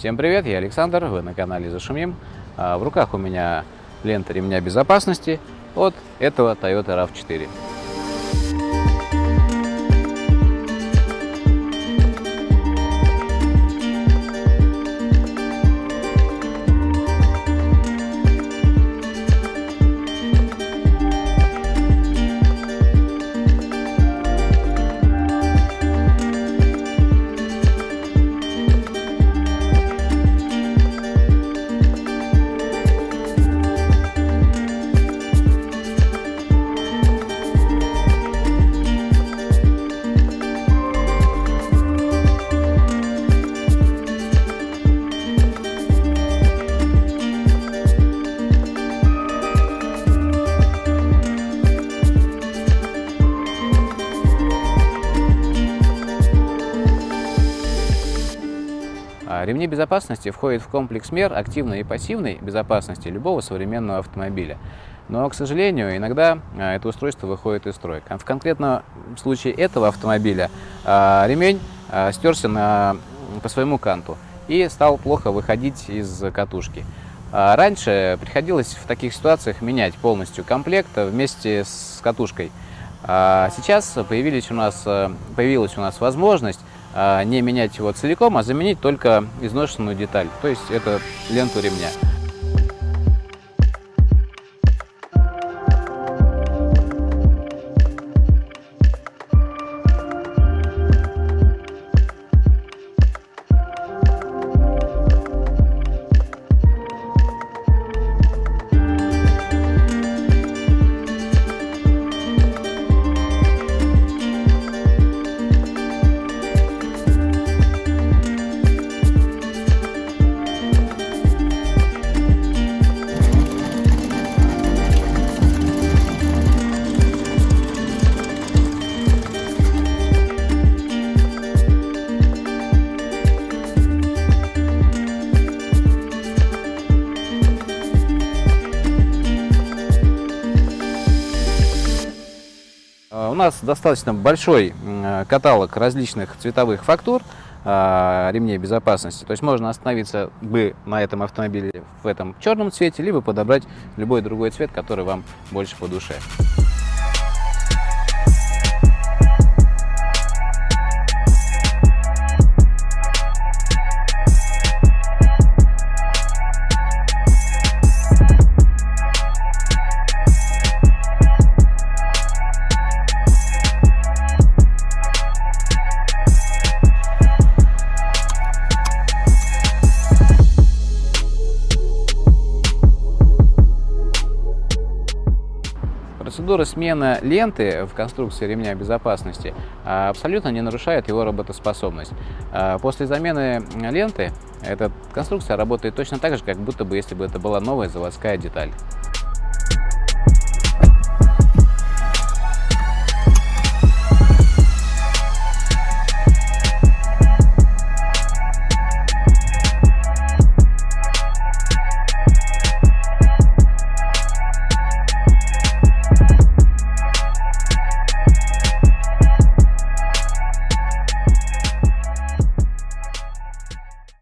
Всем привет, я Александр, вы на канале Зашумим. А, В руках у меня лента ремня безопасности от этого Toyota RAV4. Ремни безопасности входят в комплекс мер активной и пассивной безопасности любого современного автомобиля. Но, к сожалению, иногда а, это устройство выходит из строя. В конкретном случае этого автомобиля а, ремень стерся на, по своему канту и стал плохо выходить из катушки. Раньше приходилось в таких ситуациях менять полностью комплект вместе с катушкой. Сейчас появились у нас, появилась у нас возможность а, не менять его целиком, а заменить только изношенную деталь, то есть это ленту ремня. У нас достаточно большой каталог различных цветовых фактур а, ремней безопасности. То есть можно остановиться бы на этом автомобиле в этом черном цвете, либо подобрать любой другой цвет, который вам больше по душе. Процедура смены ленты в конструкции ремня безопасности а, абсолютно не нарушает его работоспособность. А, после замены ленты эта конструкция работает точно так же, как будто бы если бы это была новая заводская деталь.